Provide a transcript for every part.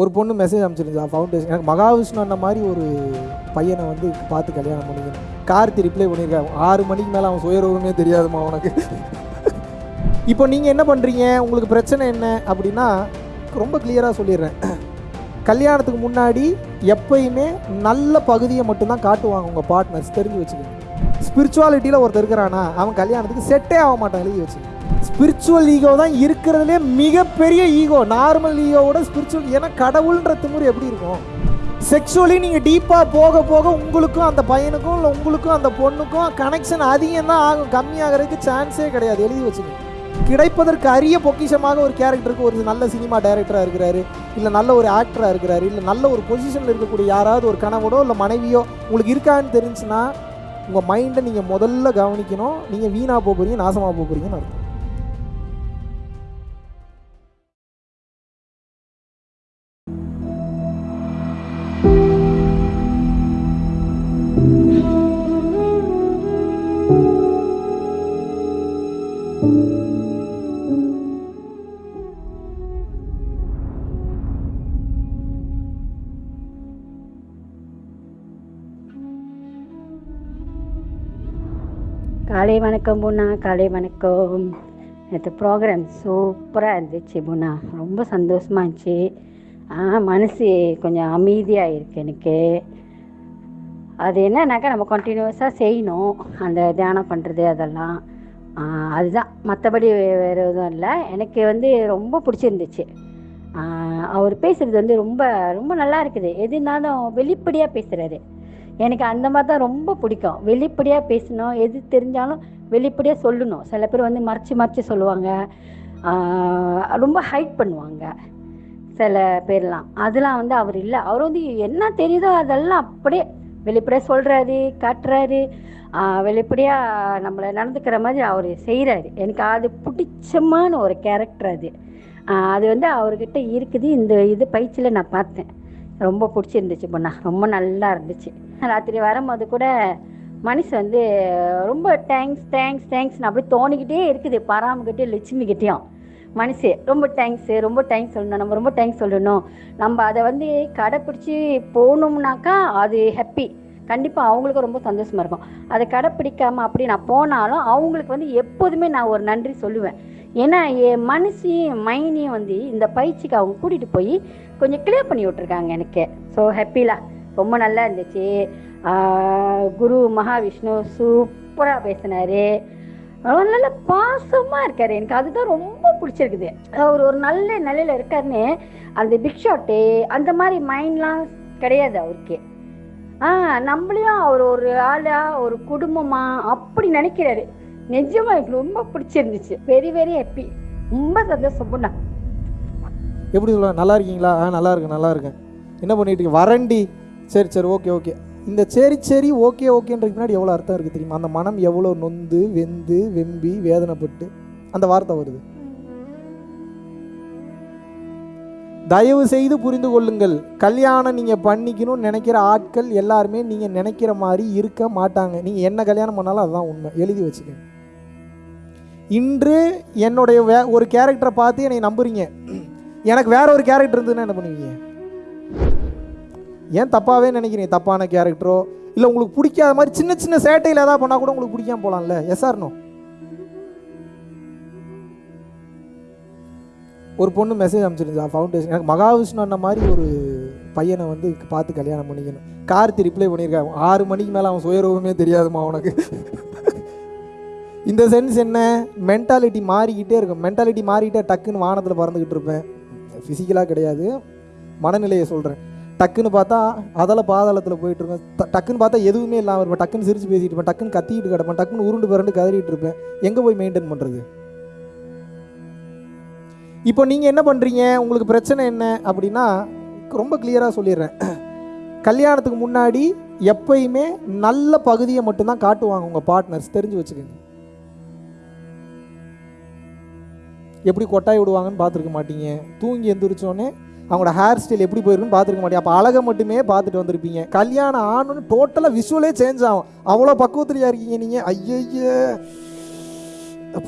ஒரு பொண்ணு message அனுப்பிச்சிருந்தா foundation எனக்கு மகாவிஷ்ணு அண்ணன் மாதிரி ஒரு பையனை வந்து பார்த்து கல்யாணம் பண்ணிக்கணும். கார்த்தி ரிப்ளை பண்ணியிருக்கான் ஆறு மணிக்கு மேலே அவன் சுயரூபமே தெரியாதுமா உனக்கு. இப்போ நீங்கள் என்ன பண்ணுறீங்க உங்களுக்கு பிரச்சனை என்ன? அப்படின்னா ரொம்ப கிளியராக சொல்லிடுறேன். கல்யாணத்துக்கு முன்னாடி எப்பயுமே நல்ல பகுதியை மட்டும்தான் காட்டுவாங்க உங்கள் பார்ட்னர்ஸ் தெரிஞ்சு வச்சுக்கோங்க. ஸ்பிரிச்சுவாலிட்டியில் ஒருத்தர் இருக்கிறானா அவன் கல்யாணத்துக்கு செட்டே ஆக மாட்டான் எழுதி வச்சுக்கோங்க. ஸ்பிரிச்சுவல் ஈகோ தான் இருக்கிறதுலே மிகப்பெரிய ஈகோ நார்மல் ஈகோவோட ஸ்பிரிச்சுவல் ஏன்னா கடவுள்ன்ற திமுறை எப்படி இருக்கும்? செக்ஷுவலி நீங்கள் டீப்பாக போக போக உங்களுக்கும் அந்த பையனுக்கும் இல்லை உங்களுக்கும் அந்த பொண்ணுக்கும் கனெக்ஷன் அதிகம் தான் ஆகும். கம்மியாகிறதுக்கு சான்ஸே கிடையாது. எழுதி வச்சுக்கோங்க. கிடைப்பதற்கு அரிய பொக்கிஷமாக ஒரு கேரக்டருக்கு ஒரு நல்ல சினிமா டைரக்டராக இருக்கிறாரு இல்லை நல்ல ஒரு ஆக்டராக இருக்கிறாரு இல்லை நல்ல ஒரு பொசிஷனில் இருக்கக்கூடிய யாராவது ஒரு கணவனோ இல்லை மனைவியோ உங்களுக்கு இருக்கான்னு தெரிஞ்சுன்னா உங்கள் மைண்டை நீங்கள் முதல்ல கவனிக்கணும். நீங்கள் வீணாக போக போகிறீங்க நாசமாக போக போகிறீங்கன்னு அர்த்தம். வணக்கம் புண்ணா காலை வணக்கம். நேற்று ப்ரோக்ராம் சூப்பராக இருந்துச்சு புண்ணா. ரொம்ப சந்தோஷமாக இருந்துச்சு. மனசு கொஞ்சம் அமைதியாக இருக்கு எனக்கு. அது என்னன்னாக்கா நம்ம கண்டினியூஸாக செய்யணும். அந்த தியானம் பண்ணுறது அதெல்லாம். அதுதான். மற்றபடி வேறு எதுவும் இல்லை. எனக்கு வந்து ரொம்ப பிடிச்சிருந்துச்சு. அவர் பேசுகிறது வந்து ரொம்ப ரொம்ப நல்லா இருக்குது. எதுனாலும் வெளிப்படையாக பேசுகிறாரு எனக்கு அந்த மாதிரி தான் ரொம்ப பிடிக்கும். வெளிப்படையாக பேசணும். எது தெரிஞ்சாலும் வெளிப்படையாக சொல்லணும். சில பேர் வந்து மறைச்சு மறைச்சு சொல்லுவாங்க. ரொம்ப ஹைட் பண்ணுவாங்க. சில பேர்லாம். அதெல்லாம் வந்து அவர் இல்லை. அவர் வந்து என்ன தெரியுதோ அதெல்லாம் அப்படியே வெளிப்படையாக சொல்கிறாரு காட்டுறாரு. வெளிப்படையாக நம்மளை நடந்துக்கிற மாதிரி அவர் செய்கிறாரு எனக்கு அது பிடிச்சமான ஒரு கேரக்டர் அது. அது வந்து அவர்கிட்ட இருக்குது. இந்த இது பயிற்சியில் நான் பார்த்தேன். ரொம்ப பிடிச்சிருந்துச்சு பொண்ணா. ரொம்ப நல்லா இருந்துச்சு. ராத்திரி வரும்போது கூட மனசு வந்து ரொம்ப தேங்க்ஸ் தேங்க்ஸ் தேங்க்ஸ்னு அப்படி தோணிக்கிட்டே இருக்குது. பாராமக்கிட்டே லட்சுமிக்கிட்டேயும். மனசு ரொம்ப தேங்க்ஸு ரொம்ப தேங்க்ஸ் சொல்லணும். நம்ம ரொம்ப தேங்க்ஸ் சொல்லணும். நம்ம அதை வந்து கடைப்பிடிச்சி போகணும்னாக்கா அது ஹாப்பி கண்டிப்பாக அவங்களுக்கும் ரொம்ப சந்தோஷமாக இருக்கும். அதை கடைப்பிடிக்காம அப்படி நான் போனாலும் அவங்களுக்கு வந்து எப்போதுமே நான் ஒரு நன்றி சொல்லுவேன். ஏன்னா என் மனசையும் மைனையும் வந்து இந்த பயிற்சிக்கு அவங்க கூட்டிகிட்டு போய் கொஞ்சம் கிளியர் பண்ணி விட்ருக்காங்க எனக்கு. ஸோ ஹாப்பிலா ரொம்ப நல்லா இருந்துச்சு. குரு மகாவிஷ்ணு சூப்பராக பேசினாரு. நல்ல பாசமாக இருக்காரு. எனக்கு அதுதான் ரொம்ப பிடிச்சிருக்குது. அவர் ஒரு நல்ல நிலையில் இருக்காருன்னு அந்த பிக் ஷாட்டு அந்த மாதிரி மைண்ட்லாம் கிடையாது அவருக்கு. ஆ நம்மளையும் அவர் ஒரு ஆளா ஒரு குடும்பமா அப்படி நினைக்கிறாரு. நிஜமாக எனக்கு ரொம்ப பிடிச்சிருந்துச்சு. வெரி வெரி ஹாப்பி ரொம்ப சந்தோஷம் பொண்ணா. எப்படி சொல்லுவாங்க? நல்லா இருக்கீங்களா? ஆ நல்லா இருக்கேன் நல்லா இருக்கேன் என்ன பண்ணிட்டு வரண்டி சரி சரி ஓகே ஓகே இந்த சரி சரி ஓகே ஓகேன்றது பின்னாடி எவ்வளோ அர்த்தம் இருக்குது தெரியுமா? அந்த மனம் எவ்வளோ நொந்து வெந்து வெம்பி வேதனைப்பட்டு அந்த வார்த்தை வருது. தயவு செய்து புரிந்து கொள்ளுங்கள். கல்யாணம் நீங்கள் பண்ணிக்கணும்னு நினைக்கிற ஆட்கள் எல்லாருமே நீங்கள் நினைக்கிற மாதிரி இருக்க மாட்டாங்க. நீங்கள் என்ன கல்யாணம் பண்ணாலும் அதுதான் உண்மை. எழுதி வச்சுக்கோங்க. இன்று என்னுடைய வே ஒரு கேரக்டரை பார்த்து என்னை நம்புறீங்க. எனக்கு வேற ஒரு கேரக்டர் இருந்ததுன்னா என்ன பண்ணுவீங்க? ஏன் தப்பாகவே நினைக்கிறீங்க? தப்பான கேரக்டரோ இல்லை உங்களுக்கு பிடிக்காத மாதிரி சின்ன சின்ன சேட்டையில் ஏதாவது பண்ணால் கூட உங்களுக்கு பிடிக்காம போகலாம்ல எஸ் ஒரு பொண்ணு மெசேஜ் அனுப்பிச்சிருந்தா ஃபவுண்டேஷன் எனக்கு மகாவிஷ்ணு அண்ணன் மாதிரி ஒரு பையனை வந்து பார்த்து கல்யாணம் பண்ணிக்கணும். கார்த்தி ரிப்ளை பண்ணியிருக்கான் ஆறு மணிக்கு மேலே அவன் சுயரூபமே தெரியாதுமா உனக்கு. இந்த சென்ஸ் என்ன? மென்டாலிட்டி மாறிக்கிட்டே இருக்கும். மென்டாலிட்டி மாறிக்கிட்டே டக்குன்னு வானத்தில் பறந்துக்கிட்டு இருப்பேன். ஃபிசிக்கலாக கிடையாது. மனநிலையை சொல்கிறேன் டக்குன்னு பார்த்தா அதில் பாதாளத்தில் போயிட்டுருக்கேன் டக்குன்னு பார்த்தா எதுவுமே இல்லாமல் இருப்பேன். டக்குன்னு சிரித்து பேசிகிட்டு இருப்பேன். டக்குன்னு கத்திக்கிட்டு கிடப்பேன். டக்குன்னு உருண்டு பிறண்டு கதறிட்டு இருப்பேன். எங்கே போய் மெயின்டைன் பண்ணுறது இப்போ நீங்கள் என்ன பண்ணுறீங்க உங்களுக்கு பிரச்சனை என்ன? அப்படின்னா ரொம்ப கிளியராக சொல்லிடுறேன். கல்யாணத்துக்கு முன்னாடி எப்பயுமே நல்ல பகுதியை மட்டும்தான் காட்டுவாங்க உங்கள் பார்ட்னர்ஸ் தெரிஞ்சு வச்சுக்கோங்க. எப்படி கொட்டாய் விடுவாங்கன்னு பார்த்துருக்க மாட்டீங்க. தூங்கி எந்திரிச்சோன்னே அவங்களோட ஹேர் ஸ்டைல் எப்படி போயிருக்குன்னு பார்த்துருக்க மாட்டேன். அப்போ அழகை மட்டுமே பார்த்துட்டு வந்திருப்பீங்க. கல்யாணம் ஆனோன்னு டோட்டலாக விஷுவலே சேஞ்ச் ஆகும். அவ்வளோ பக்குவத்துலையா இருக்கீங்க நீங்கள் ஐயய்ய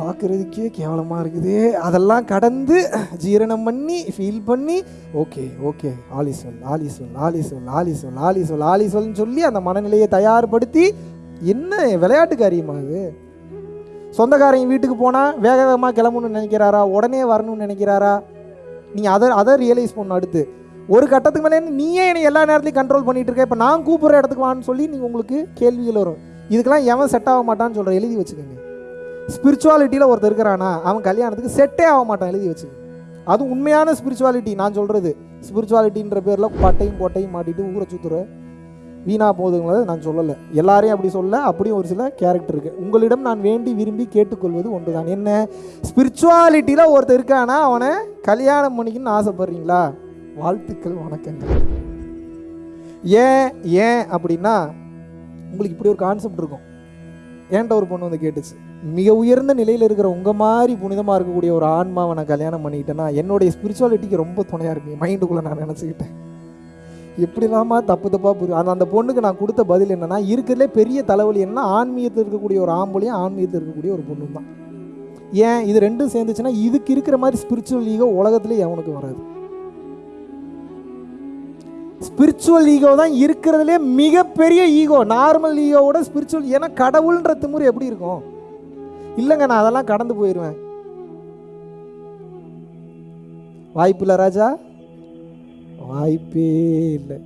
பார்க்குறதுக்கே கேவலமாக இருக்குது. அதெல்லாம் கடந்து ஜீரணம் பண்ணி ஃபீல் பண்ணி ஓகே ஓகே ஆலி சொல் ஆலி சொல் ஆலி சொல் சொல்னு சொல்லி அந்த மனநிலையை தயார்படுத்தி என்ன விளையாட்டு காரியமா இது? சொந்தக்காரங்க வீட்டுக்கு போனால் வேக வேகமாக கிளம்பணும்னு நினைக்கிறாரா? உடனே வரணும்னு நினைக்கிறாரா? நீங்கள் அதை அதை ரியலைஸ் பண்ணணும் அடுத்து. ஒரு கட்டத்துக்கு மேலே நீயே என்னை எல்லா நேரத்துலையும் கண்ட்ரோல் பண்ணிட்டு இருக்க. இப்போ நான் கூப்பிட்ற இடத்துக்கு வான்னு சொல்லி நீங்கள் உங்களுக்கு கேள்விகள் வரும். இதுக்கெல்லாம் எவன் செட் ஆக மாட்டான்னு சொல்கிற எழுதி வச்சுக்கோங்க. ஸ்பிரிச்சுவாலிட்டியில் ஒருத்தர் இருக்கிறானா அவன் கல்யாணத்துக்கு செட்டே ஆக மாட்டான் எழுதி வச்சுக்கோங்க. அது உண்மையான ஸ்பிரிச்சுவாலிட்டி நான் சொல்கிறது ஸ்பிரிச்சுவாலிட்டின்ற பேரில் பட்டையும் கோட்டையும் மாட்டிட்டு ஊரை சுற்றுற வீணா போகுதுங்கிறத நான் சொல்லலை. எல்லாரையும் அப்படி சொல்ல அப்படியும் ஒரு சில கேரக்டர் இருக்குது உங்களிடம் நான் வேண்டி விரும்பி கேட்டுக்கொள்வது ஒன்று தான் என்ன? ஸ்பிரிச்சுவாலிட்டியில் ஒருத்தர் இருக்கானா அவனை கல்யாணம் பண்ணிக்கணும்னு ஆசைப்படுறீங்களா? வாழ்த்துக்கள் வணக்கங்கள். ஏன் ஏன் அப்படின்னா உங்களுக்கு இப்படி ஒரு கான்செப்ட் இருக்கும். ஏன்ட்ட ஒரு பொண்ணு வந்து கேட்டுச்சு? மிக உயர்ந்த நிலையில் இருக்கிற உங்கள் மாதிரி புனிதமாக இருக்கக்கூடிய ஒரு ஆன்மாவை நான் கல்யாணம் பண்ணிக்கிட்டேன்னா என்னுடைய ஸ்பிரிச்சுவாலிட்டிக்கு ரொம்ப துணையாக இருக்கு. மைண்டுக்குள்ளே நான் நினச்சிக்கிட்டேன். எப்படிலாமா தப்பு தப்பாக புரியும் அந்த அந்த பொண்ணுக்கு நான் கொடுத்த பதில் என்னன்னா இருக்கிறதுலே பெரிய தலைவலி என்ன ஆன்மீகத்தில் இருக்கக்கூடிய ஒரு ஆம்பளையும் ஆன்மீகத்தில் இருக்கக்கூடிய ஒரு பொண்ணு தான் ஏன்? இது ரெண்டும் சேர்ந்துச்சுன்னா இதுக்கு இருக்கிற மாதிரி ஸ்பிரிச்சுவல் ஈகோ உலகத்திலே எவனுக்கு வராது. ஸ்பிரிச்சுவல் ஈகோ தான் இருக்கிறதுலே மிகப்பெரிய ஈகோ நார்மல் ஈகோவோட ஸ்பிரிச்சுவல் ஏன்னா கடவுள்ன்ற திமுறை எப்படி இருக்கும்? இல்லைங்க நான் அதெல்லாம் கடந்து போயிடுவேன் வாய்ப்பு இல்லை ராஜா? வாய்ப்பே இல்லை.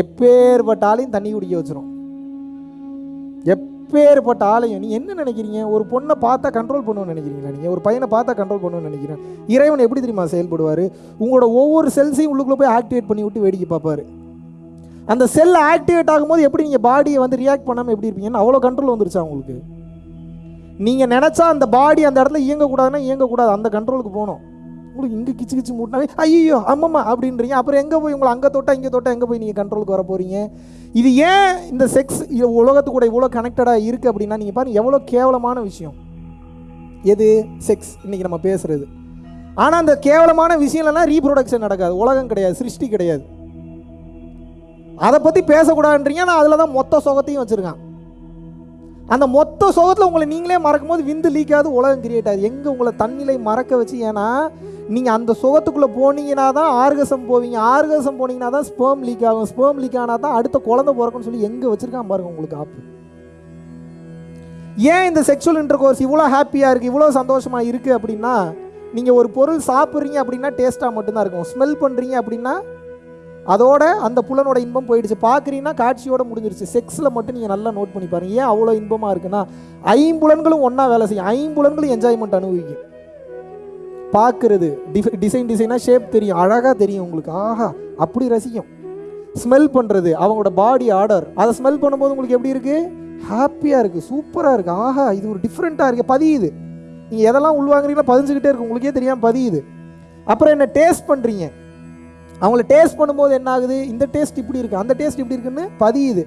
எப்பேற்பட்ட ஆளையும் தண்ணி குடிக்க வச்சிரும். எப்பேற்பட்ட ஆளையும் நீ என்ன நினைக்கிறீங்க? ஒரு பொண்ணை பார்த்தா கண்ட்ரோல் பண்ணுவோம்னு நினைக்கிறீங்களா நீங்கள் ஒரு பையனை பார்த்தா கண்ட்ரோல் பண்ணுவோம்னு நினைக்கிறேன் இறைவன் எப்படி தெரியுமா செயல்படுவார்? உங்களோட ஒவ்வொரு செல்ஸையும் உள்ளுக்குள்ளே போய் ஆக்டிவேட் பண்ணி விட்டு வேடிக்கை பார்ப்பார். அந்த செல் ஆக்டிவேட் ஆகும்போது எப்படி நீங்கள் பாடியை வந்து ரியாக்ட் பண்ணாமல் எப்படி இருப்பீங்கன்னு அவ்வளோ கண்ட்ரோல் வந்துருச்சா உங்களுக்கு? நீங்கள் நினச்சா அந்த பாடி அந்த இடத்துல இயங்கக்கூடாதுன்னா இயங்கக்கூடாது. அந்த கண்ட்ரோலுக்கு போகணும். உங்களுக்கு இங்கே கிச்சு கிச்சு மூட்டினாவே ஐயோ அம்மம்மா அப்படின்றீங்க. அப்புறம் எங்கே போய் உங்களை அங்கே தொட்டா இங்கே தொட்டா எங்கே போய் நீங்கள் கண்ட்ரோலுக்கு வர போகிறீங்க இது ஏன் இந்த செக்ஸ் உலகத்து கூட இவ்வளோ கனெக்டடாக இருக்குது அப்படின்னா நீங்கள் பாருங்கள் எவ்வளோ கேவலமான விஷயம். எது? செக்ஸ் இன்றைக்கி நம்ம பேசுகிறது ஆனால் அந்த கேவலமான விஷயம்லாம் ரீப்ரொடக்ஷன் நடக்காது. உலகம் கிடையாது சிருஷ்டி கிடையாது. அதை பற்றி பேசக்கூடாதுன்றீங்க. நான் அதில் தான் மொத்த சுகத்தையும் வச்சுருக்கேன். அந்த மொத்த சோகத்தில் உங்களை நீங்களே மறக்கும் போது விந்து லீக் ஆகுது உலகம் கிரியேட் ஆகுது. எங்கே உங்களை தண்ணிலை மறக்க வச்சு ஏன்னா நீங்கள் அந்த சுகத்துக்குள்ளே போனீங்கன்னா தான் ஆர்கசம் போவீங்க. ஆர்கசம் போனீங்கன்னா தான் ஸ்பேம் லீக் ஆகும். ஸ்பேம் லீக் ஆனால் தான் அடுத்த குழந்தை பிறக்கும்னு சொல்லி எங்கே வச்சுருக்கான் பாருங்க உங்களுக்கு ஆப்பு ஏன் இந்த செக்ஷுவல் இன்டர் கோர்ஸ் இவ்வளோ ஹாப்பியாக இருக்குது இவ்வளோ சந்தோஷமாக இருக்குது அப்படின்னா நீங்கள் ஒரு பொருள் சாப்பிட்றீங்க அப்படின்னா டேஸ்ட்டாக மட்டும்தான் இருக்கும். ஸ்மெல் பண்ணுறீங்க அப்படின்னா அதோட அந்த புலனோட இன்பம் போயிடுச்சு. பார்க்குறீங்கன்னா காட்சியோட முடிஞ்சிருச்சு. செக்ஸில் மட்டும் நீங்கள் நல்லா நோட் பண்ணி பாருங்கள் ஏன் அவ்வளோ இன்பமாக இருக்குன்னா ஐம்புலன்களும் ஒன்றா வேலை செய்யும். ஐம்புலன்களும் என்ஜாய்மெண்ட் அனுபவிக்கும். பார்க்குறது. டிஃப டிசைன் டிசைனாக ஷேப் தெரியும் அழகாக தெரியும் உங்களுக்கு. ஆஹா அப்படி ரசிக்கும். ஸ்மெல் பண்ணுறது அவங்களோட பாடி ஆர்டர் அதை ஸ்மெல் பண்ணும்போது உங்களுக்கு எப்படி இருக்குது ஹாப்பியாக இருக்குது சூப்பராக இருக்குது ஆஹா இது ஒரு டிஃப்ரெண்ட்டாக இருக்குது பதியுது. நீங்கள் எதெல்லாம் உள்வாங்குறீங்களோ பதிஞ்சுக்கிட்டே இருக்கு உங்களுக்கே தெரியாமல் பதியுது. அப்புறம் என்ன டேஸ்ட் பண்ணுறீங்க அவங்கள டேஸ்ட் பண்ணும்போது என்ன ஆகுது? இந்த டேஸ்ட் இப்படி இருக்குது அந்த டேஸ்ட் இப்படி இருக்குன்னு பதியுது.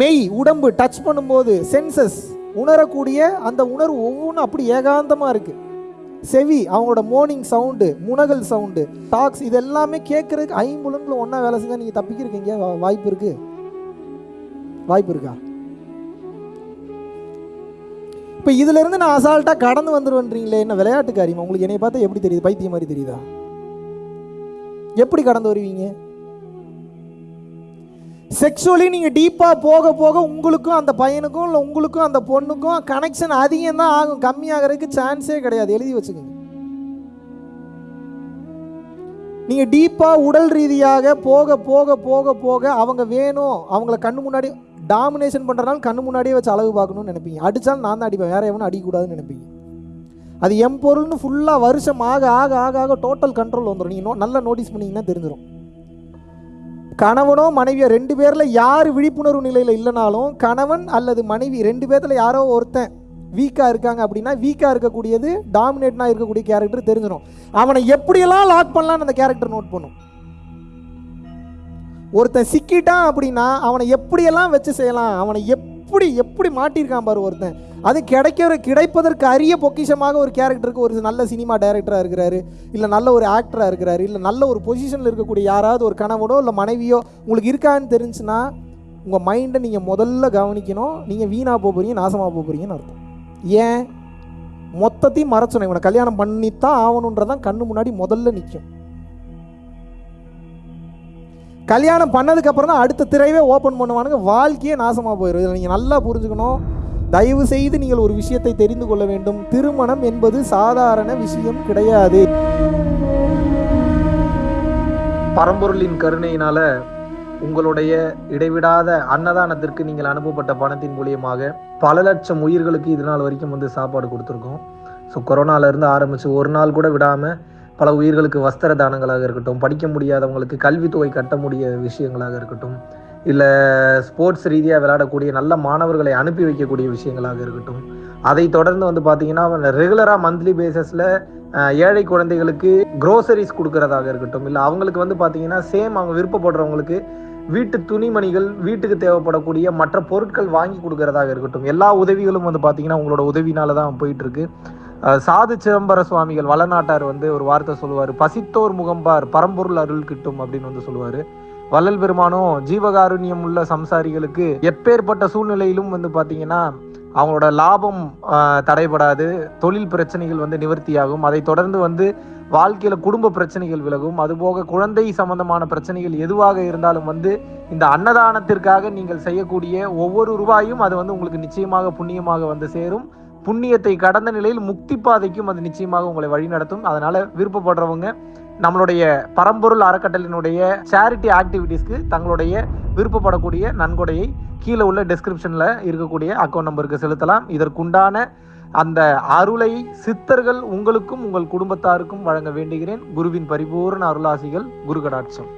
மெய் உடம்பு டச் பண்ணும்போது சென்சஸ் உணரக்கூடிய அந்த உணர்வு ஒவ்வொன்றும் அப்படி ஏகாந்தமாக இருக்குது செவி அவங்களோட மோர்னிங் சவுண்டு முனகல் சவுண்டு டாக்ஸ் இது எல்லாமே கேட்கறதுக்கு ஐம்புலங்களும் ஒன்றா வேலை செஞ்சால் நீங்கள் தப்பிக்கிறீங்க வாய்ப்பு இருக்கு? வாய்ப்பு இருக்கா? இப்போ இதுல இருந்து நான் அசால்ட்டாக கடந்து வந்துருவேன்றீங்களே என்ன விளையாட்டு உங்களுக்கு என்னை பார்த்தா எப்படி தெரியுது? பைத்தியம் மாதிரி தெரியுதா? எப்படி கடந்து வருவீங்க? செக்ஷுவலி நீங்கள் டீப்பாக போக போக உங்களுக்கும் அந்த பையனுக்கும் இல்லை உங்களுக்கும் அந்த பொண்ணுக்கும் கனெக்ஷன் அதிகம் தான் ஆகும். கம்மியாகிறதுக்கு சான்ஸே கிடையாது. எழுதி வச்சுக்கோங்க. நீங்கள் டீப்பாக உடல் ரீதியாக போக போக போக போக அவங்க வேணும். அவங்கள கண்ணு முன்னாடி டாமினேஷன் பண்ணுறனால கண்ணு முன்னாடியே வச்சு அளவு பார்க்கணும்னு நினைப்பீங்க. அடித்தாலும் நான் தான் அடிப்பேன். வேறு எவனும் அடிக்கக்கூடாதுன்னு நினைப்பீங்க. அது எம் பொருள்னு ஃபுல்லாக வருஷம் ஆக ஆக ஆக ஆக டோட்டல் கண்ட்ரோல் வந்துடும் நீங்கள் நோ நல்லா நோட்டீஸ் பண்ணீங்கன்னா தெரிஞ்சிடும் கணவனோ மனைவியோ ரெண்டு பேரில் யார் விழிப்புணர்வு நிலையில் இல்லைனாலும் கணவன் அல்லது மனைவி ரெண்டு பேர்த்தில் யாரோ ஒருத்தன் வீக்காக இருக்காங்க அப்படின்னா வீக்காக இருக்கக்கூடியது டாமினேட்னாக இருக்கக்கூடிய கேரக்டர் தெரிஞ்சிடும். அவனை எப்படியெல்லாம் லாக் பண்ணலான்னு அந்த கேரக்டர் நோட் பண்ணும். ஒருத்தன் சிக்கிட்டான் அப்படின்னா அவனை எப்படியெல்லாம் வச்சு செய்யலாம்? அவனை எப்படி எப்படி மாட்டியிருக்கான் பாரு ஒருத்தன். அது கிடைக்கிற கிடைப்பதற்கு அரிய பொக்கிஷமாக ஒரு கேரக்டருக்கு ஒரு நல்ல சினிமா டைரக்டராக இருக்கிறாரு இல்லை நல்ல ஒரு ஆக்டராக இருக்கிறாரு இல்லை நல்ல ஒரு பொசிஷனில் இருக்கக்கூடிய யாராவது ஒரு கணவனோ இல்லை மனைவியோ உங்களுக்கு இருக்கான்னு தெரிஞ்சுன்னா உங்கள் மைண்டை நீங்கள் முதல்ல கவனிக்கணும். நீங்கள் வீணாக போக போகிறீங்க நாசமாக போக போகிறீங்கன்னு அர்த்தம். ஏன்? மொத்தத்தையும் மறைச்சணும் இவனை கல்யாணம் பண்ணித்தான் ஆகணுன்றதான் கண்ணு முன்னாடி முதல்ல நிற்கும் கல்யாணம் பண்ணதுக்கப்புறம் தான் அடுத்த திரைவே ஓப்பன் பண்ணுவானுங்க. வாழ்க்கையே நாசமாக போயிடும் இதில் நீங்கள் நல்லா புரிஞ்சுக்கணும். தயவு செய்து நீங்கள் ஒரு விஷயத்தை தெரிந்து கொள்ள வேண்டும். திருமணம் என்பது சாதாரண விஷயம் கிடையாது. பரம்பொருளின் கருணையினால உங்களுடைய இடைவிடாத அன்னதானத்திற்கு நீங்கள் அனுப்பப்பட்ட பணத்தின் மூலியமாக பல லட்சம் உயிர்களுக்கு இது நாள் வரைக்கும் வந்து சாப்பாடு கொடுத்துருக்கோம். ஸோ கொரோனால இருந்து ஆரம்பிச்சு ஒரு நாள் கூட விடாம பல உயிர்களுக்கு வஸ்திர தானங்களாக இருக்கட்டும் படிக்க முடியாதவங்களுக்கு கல்வித்தொகை கட்ட முடிய விஷயங்களாக இருக்கட்டும் இல்லை ஸ்போர்ட்ஸ் ரீதியாக விளையாடக்கூடிய நல்ல மாணவர்களை அனுப்பி வைக்கக்கூடிய விஷயங்களாக இருக்கட்டும். அதை தொடர்ந்து வந்து பார்த்தீங்கன்னா ரெகுலராக மந்த்லி பேசஸில் ஏழை குழந்தைகளுக்கு க்ரோசரிஸ் கொடுக்கறதாக இருக்கட்டும். இல்லை அவங்களுக்கு வந்து பார்த்தீங்கன்னா சேம் அவங்க விருப்பப்படுறவங்களுக்கு வீட்டு துணிமணிகள் வீட்டுக்கு தேவைப்படக்கூடிய மற்ற பொருட்கள் வாங்கி கொடுக்கறதாக இருக்கட்டும். எல்லா உதவிகளும் வந்து பார்த்தீங்கன்னா உங்களோட உதவினால தான் போயிட்டு இருக்கு சாது சிதம்பர சுவாமிகள் வளநாட்டார் வந்து ஒரு வார்த்தை சொல்லுவார். பசித்தோர் முகம்பார் பரம்பொருள் அருள் கிட்டும் அப்படின்னு வந்து சொல்லுவார். வள்ளல் பெருமானும் ஜீவகாருண்யம் உள்ள சம்சாரிகளுக்கு எப்பேற்பட்ட சூழ்நிலையிலும் வந்து பார்த்தீங்கன்னா அவங்களோட லாபம் தடைபடாது தொழில் பிரச்சனைகள் வந்து நிவர்த்தியாகும். அதை தொடர்ந்து வந்து வாழ்க்கையில குடும்ப பிரச்சனைகள் விலகும். அதுபோக குழந்தை சம்பந்தமான பிரச்சனைகள் எதுவாக இருந்தாலும் வந்து இந்த அன்னதானத்திற்காக நீங்கள் செய்யக்கூடிய ஒவ்வொரு ரூபாயும் அது வந்து உங்களுக்கு நிச்சயமாக புண்ணியமாக வந்து சேரும். புண்ணியத்தை கடந்த நிலையில் முக்தி பாதைக்கும் அது நிச்சயமாக உங்களை வழிநடத்தும். அதனால விருப்பப்படுறவங்க நம்மளுடைய பரம்பொருள் அறக்கட்டளினுடைய சேரிட்டி ஆக்டிவிட்டீஸ்க்கு தங்களுடைய விருப்பப்படக்கூடிய நன்கொடையை கீழே உள்ள டிஸ்கிரிப்ஷனில் இருக்கக்கூடிய அக்கௌண்ட் நம்பருக்கு செலுத்தலாம். இதற்குண்டான அந்த அருளை சித்தர்கள் உங்களுக்கும் உங்கள் குடும்பத்தாருக்கும் வழங்க வேண்டுகிறேன். குருவின் பரிபூர்ண அருளாசிகள் குரு கடாட்சம்